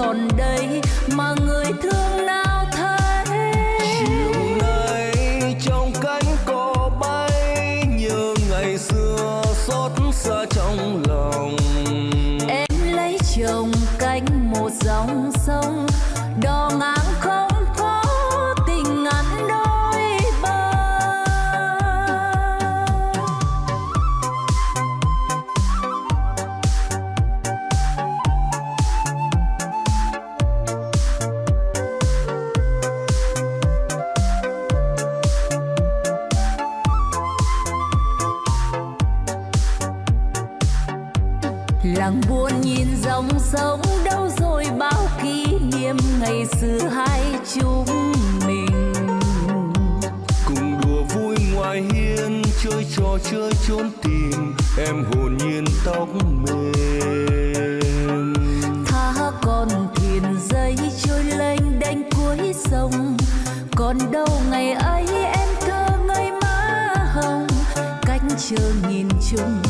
còn đây mà người thương chơi trốn tìm, em hồn nhiên tóc mềm. Tha con thuyền dây trôi lênh đênh cuối sông. Còn đâu ngày ấy em thơ ngây má hồng. Cách chờ nhìn chung,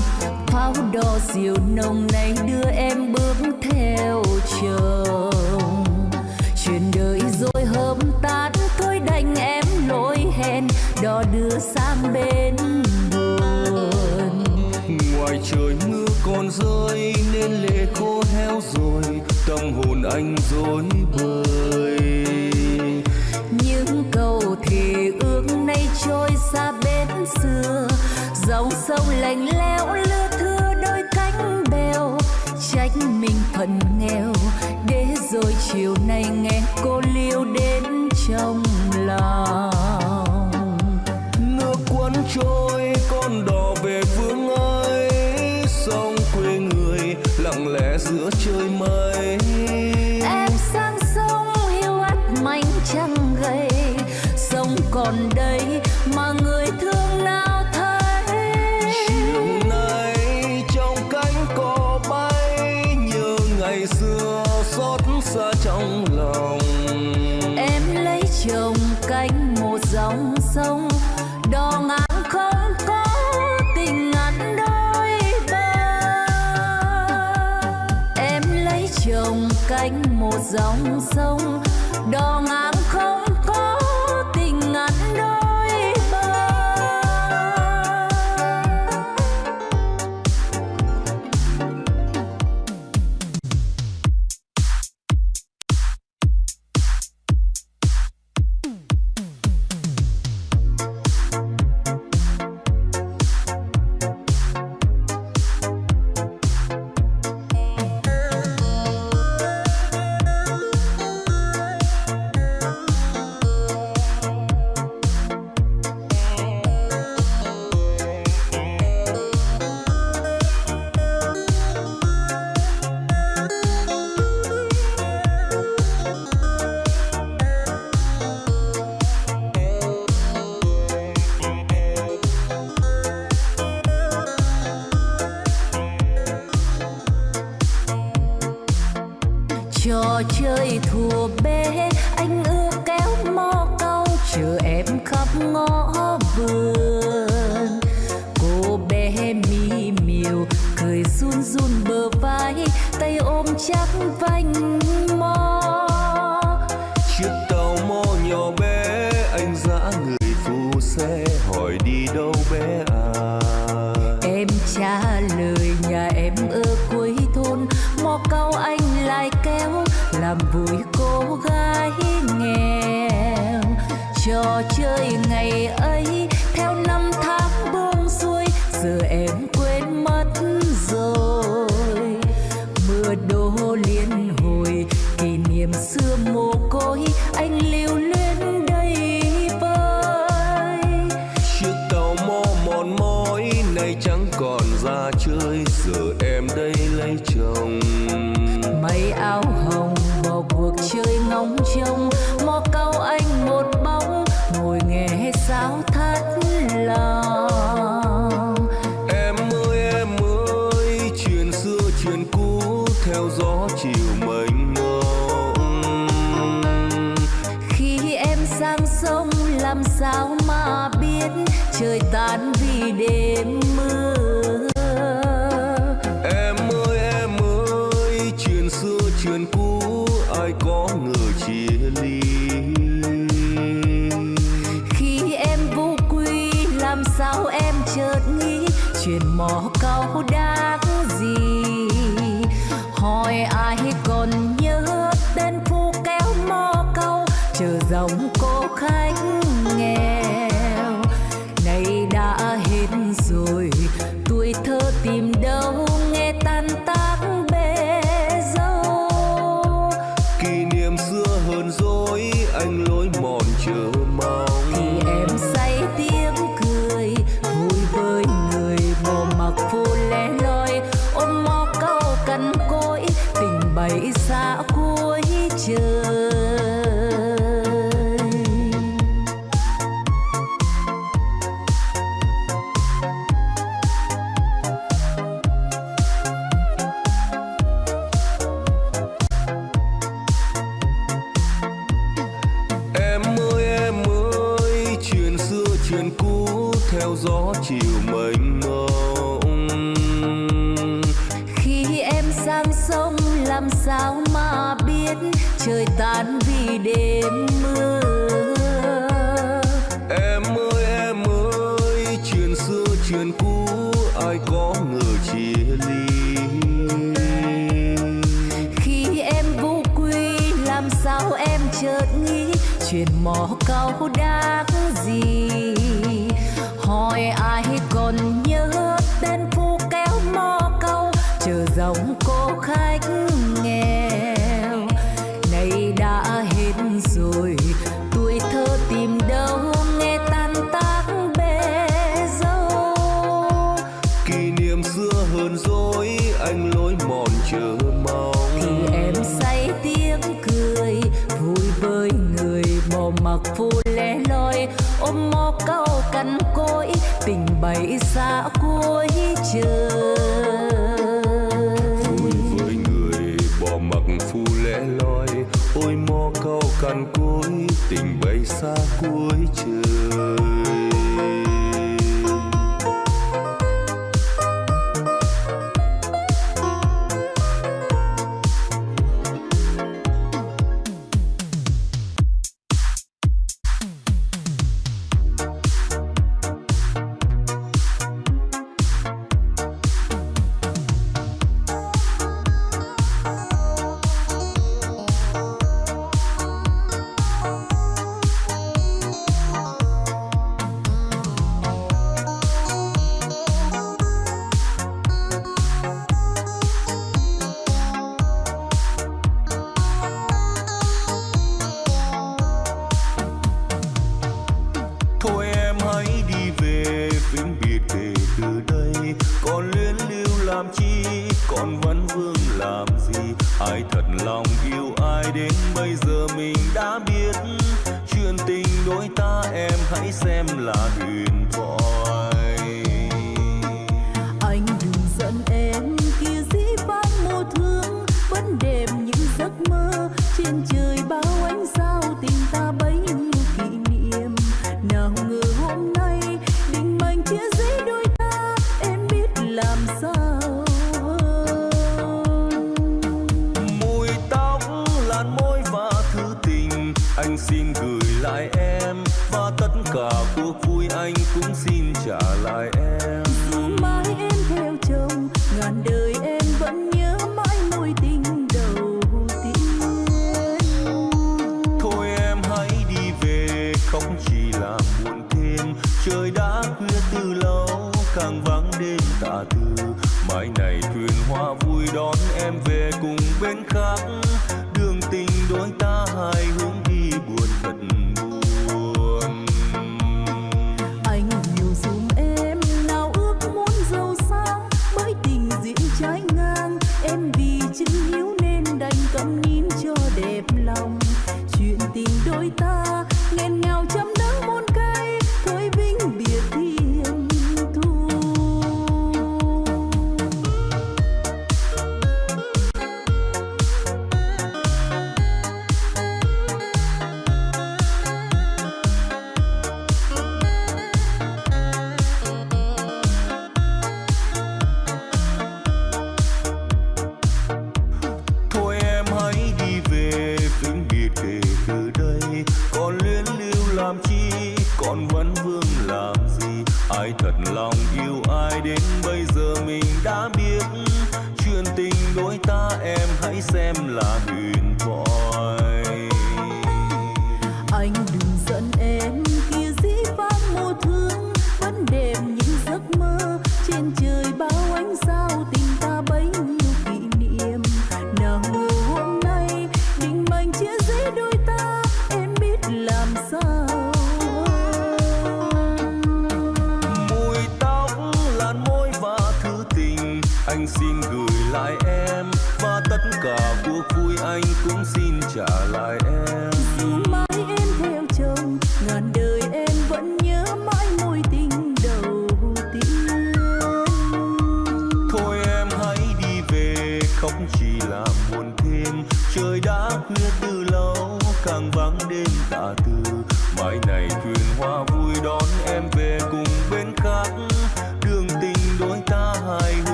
pháo đỏ diều nồng này đưa em bước anh dối bời. Những câu thì ước nay trôi xa bến xưa dòng sông lạnh lẽo lưa thưa đôi cánh bèo. Trách mình phần nghèo để rồi chiều nay nghe cô liêu đến trong lòng. Nước cuốn trôi con đò về vương dòng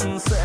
sunset.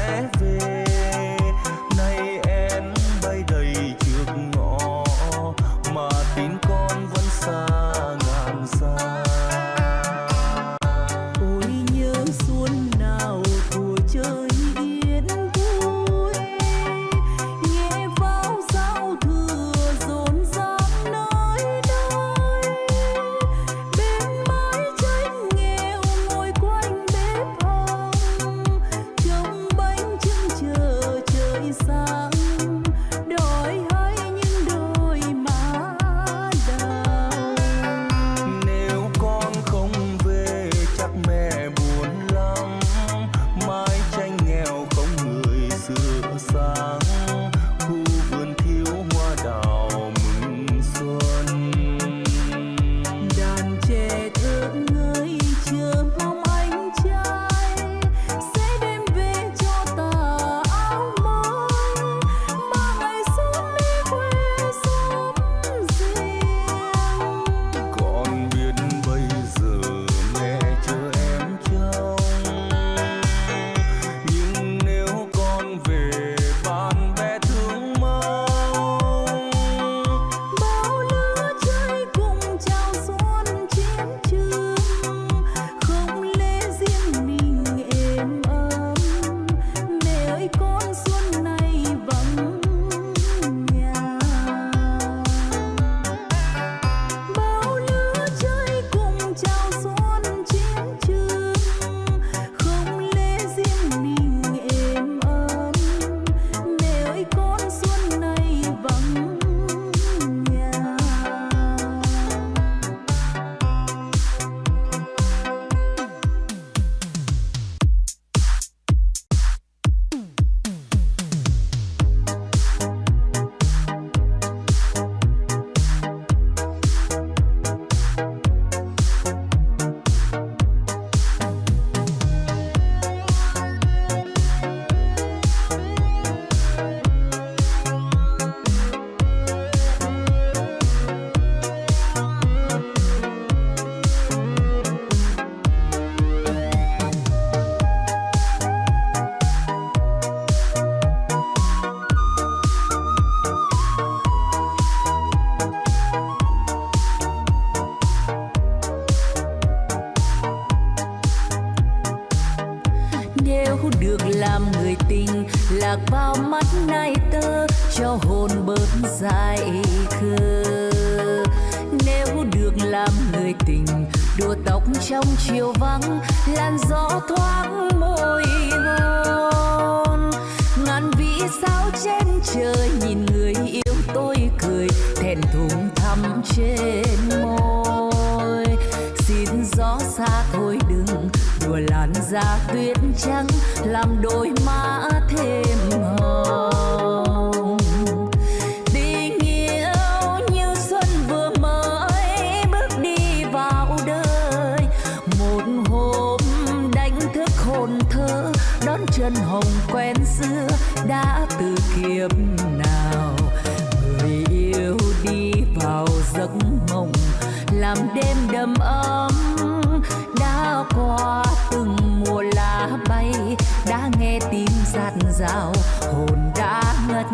hồn đã ngất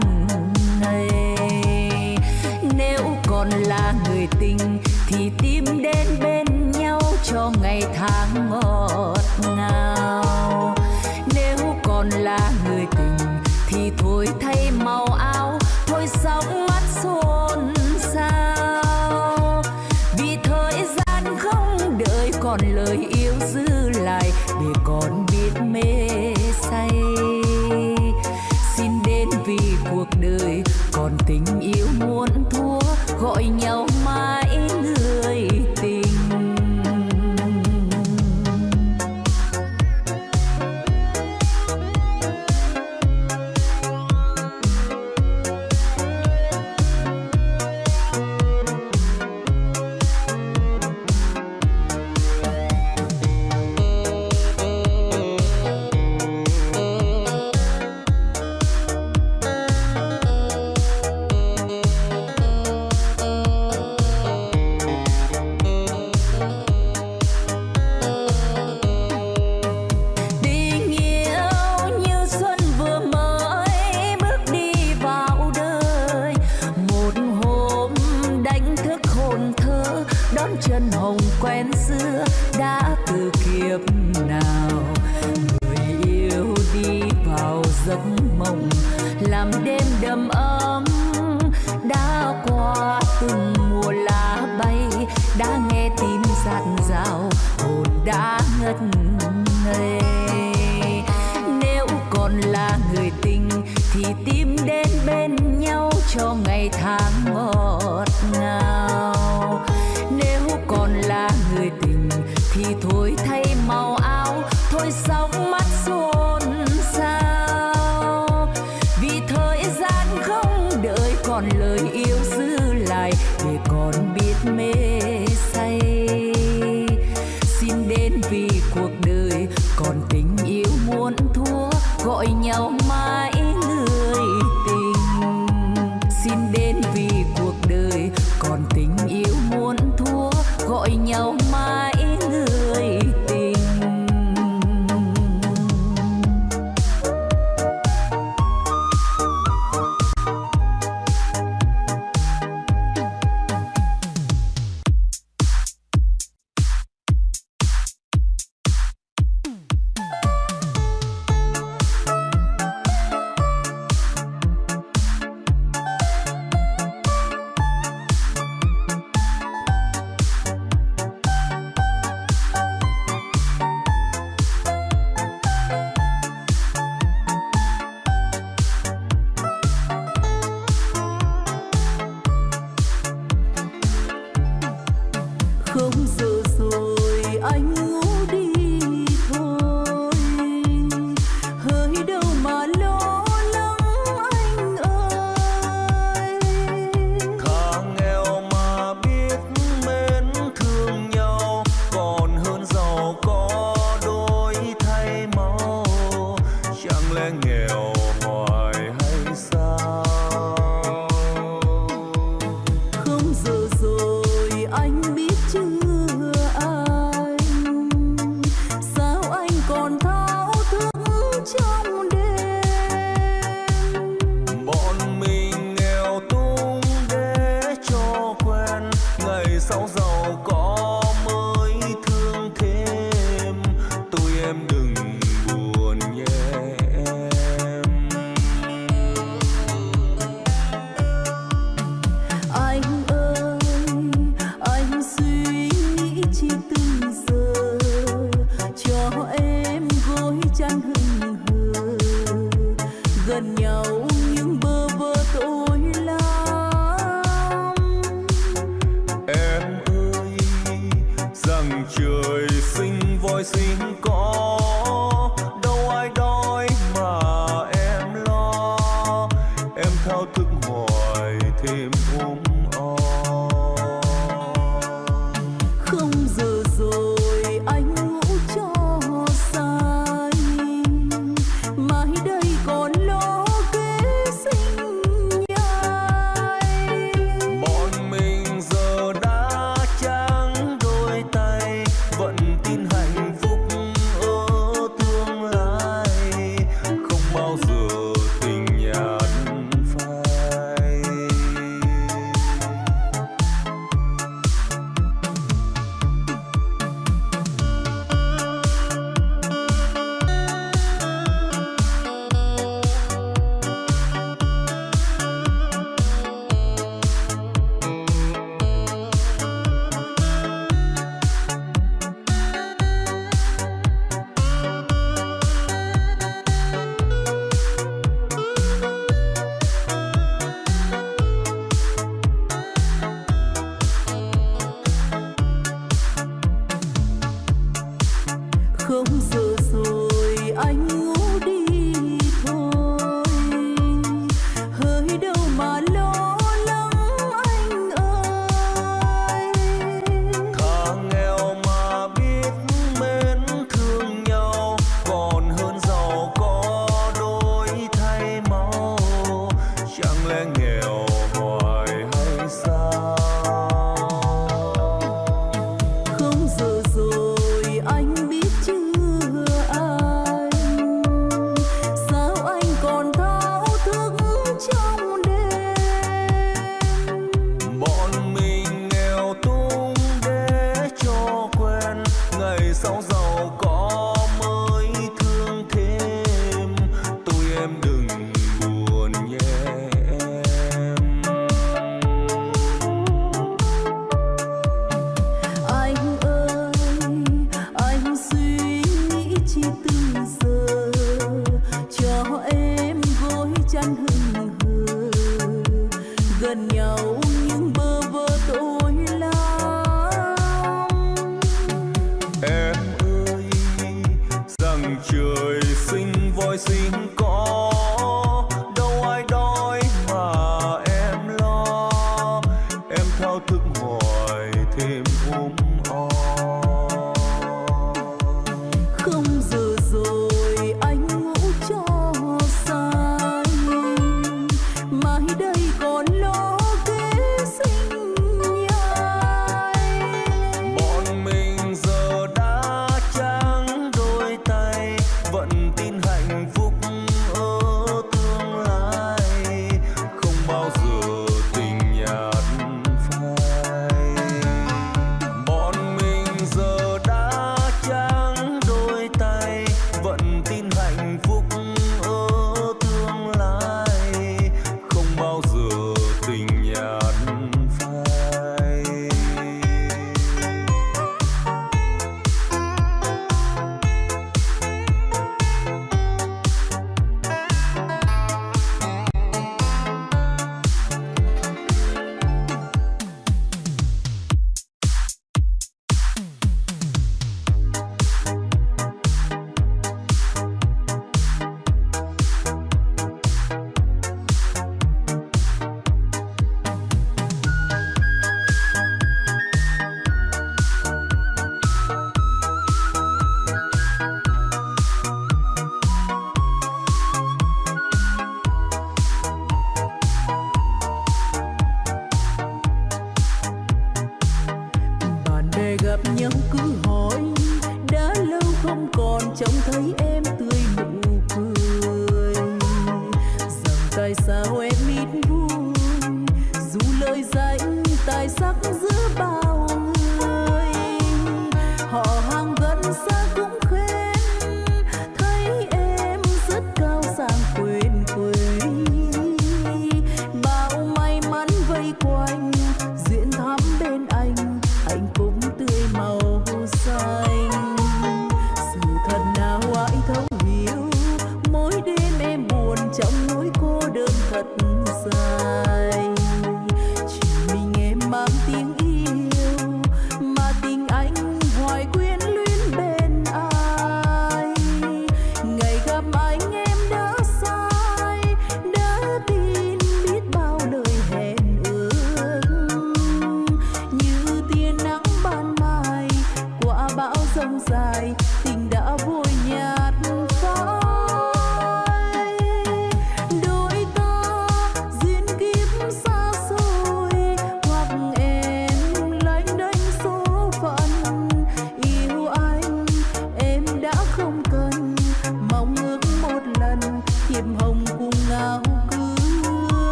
ngây. Nếu còn là người tình thì tim đổi thay màu áo. Thôi xong coraçãozão.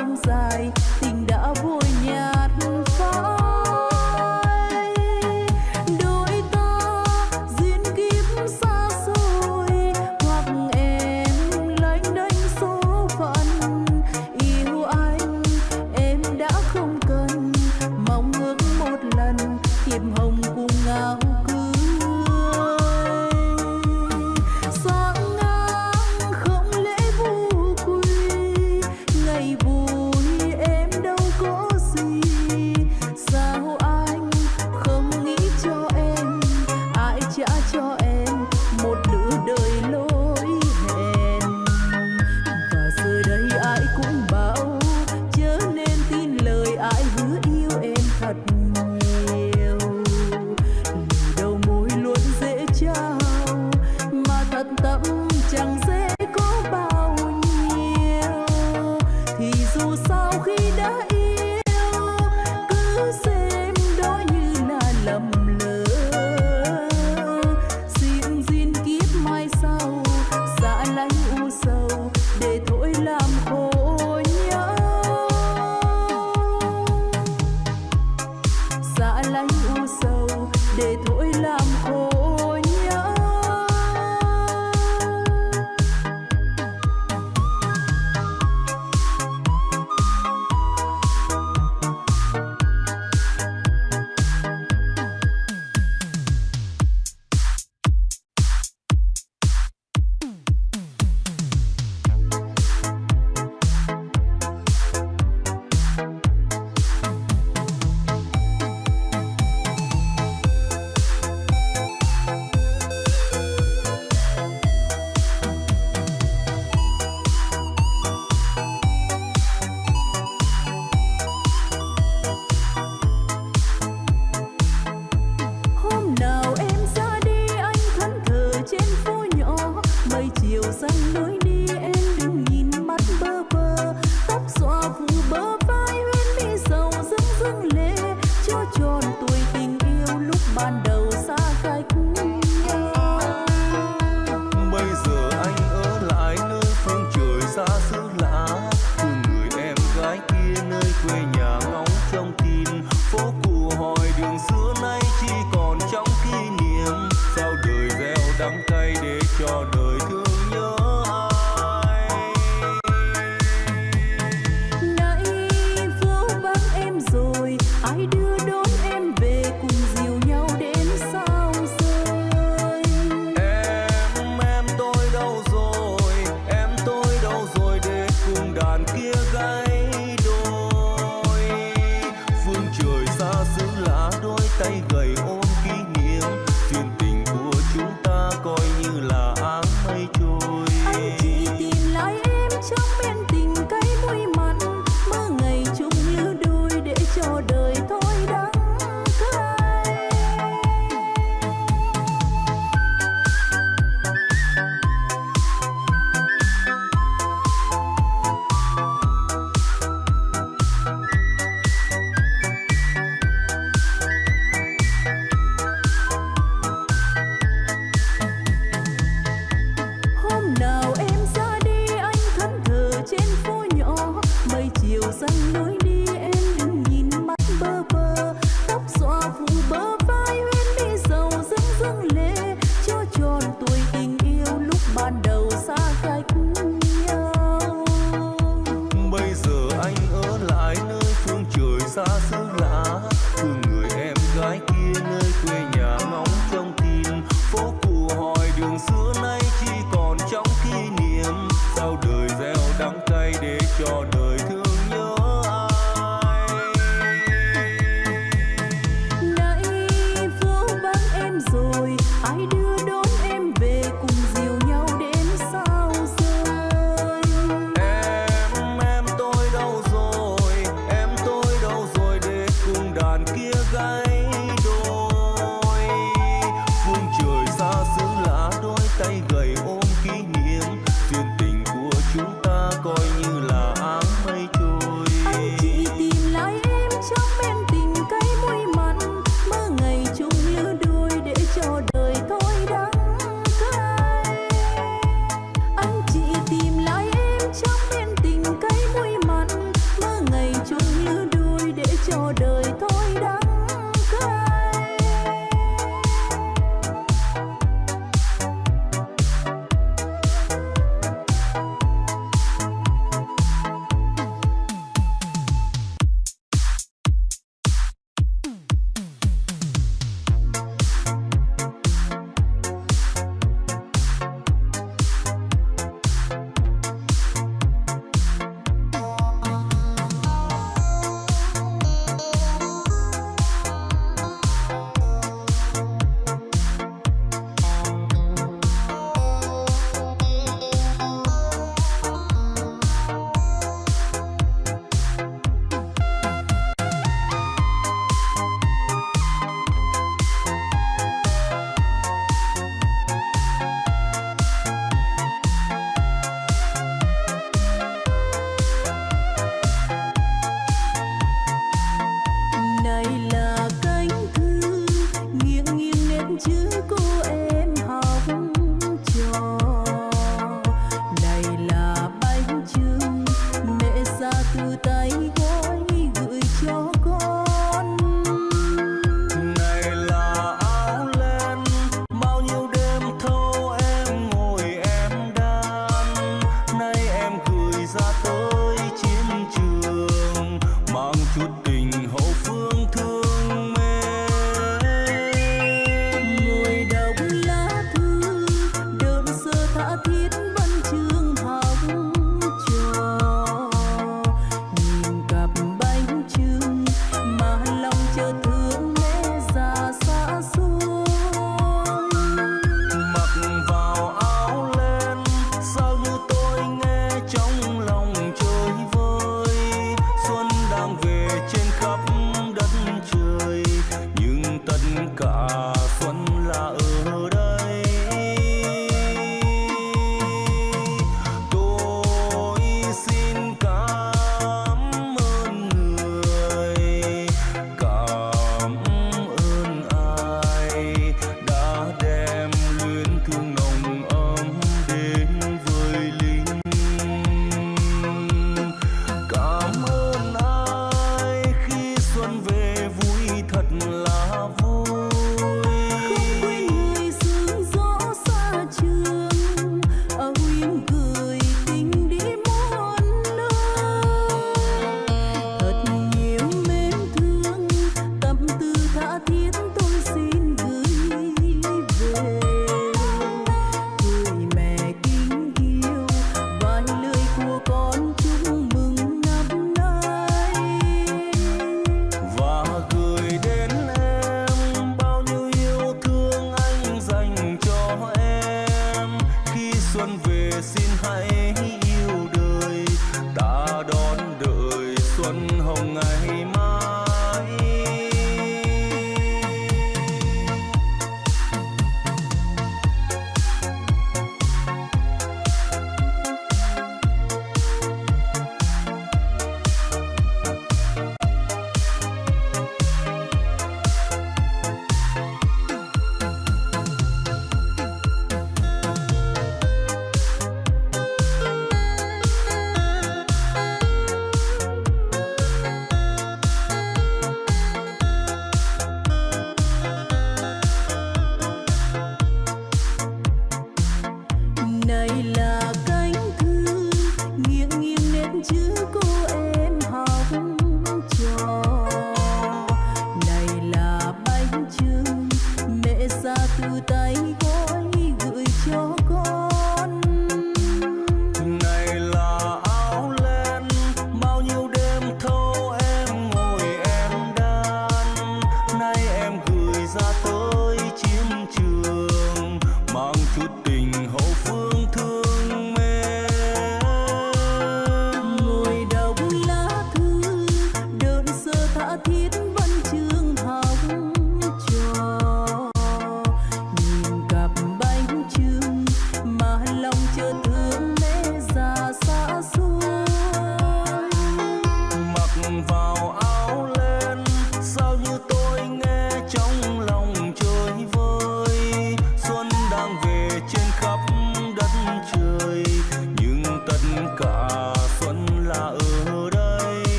Ai dài tình đã về nhạt.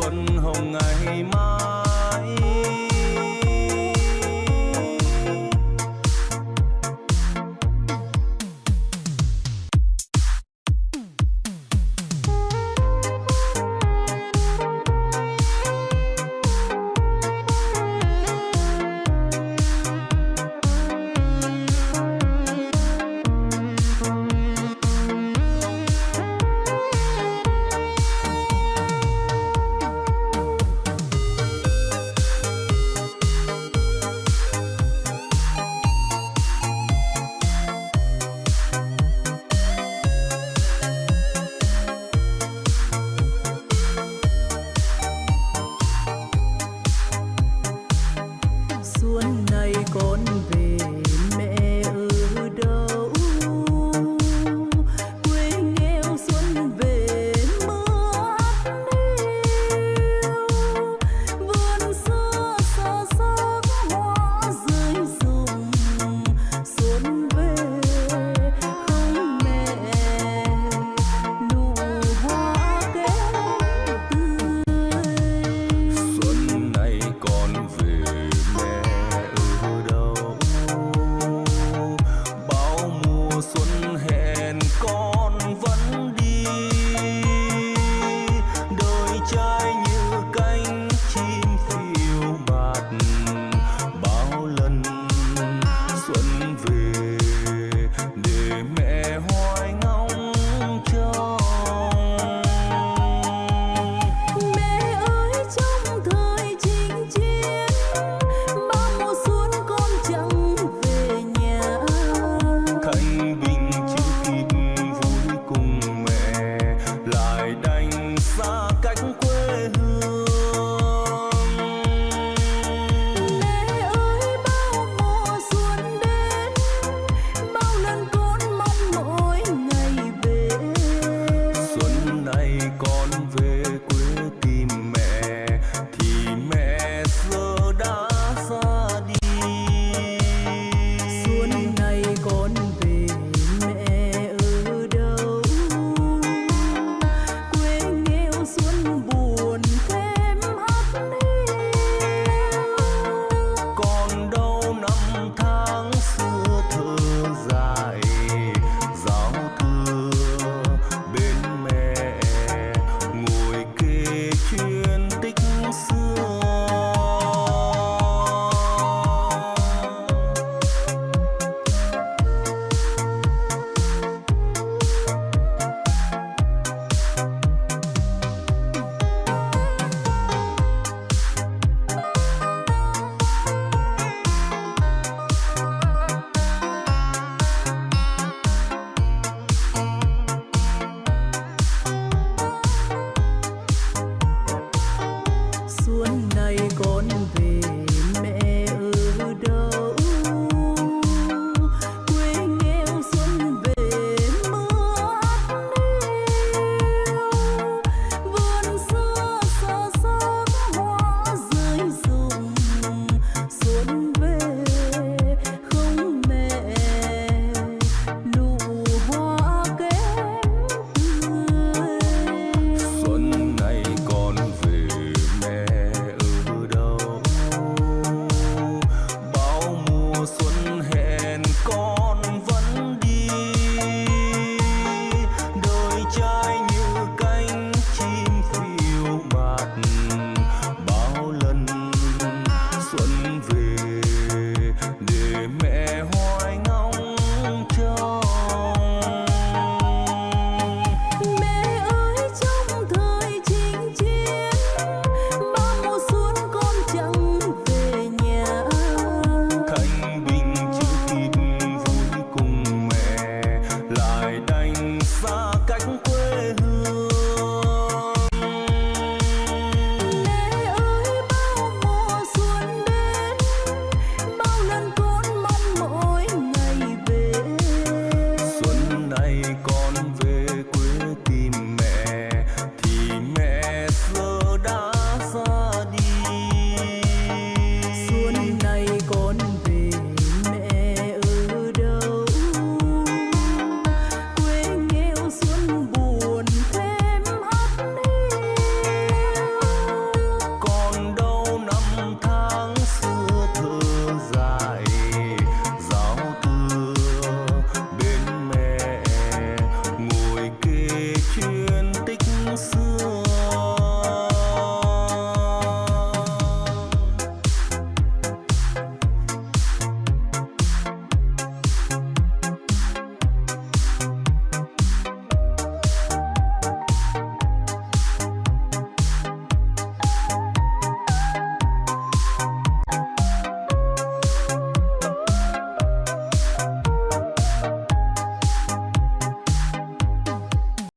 xuân hồng ngày mai.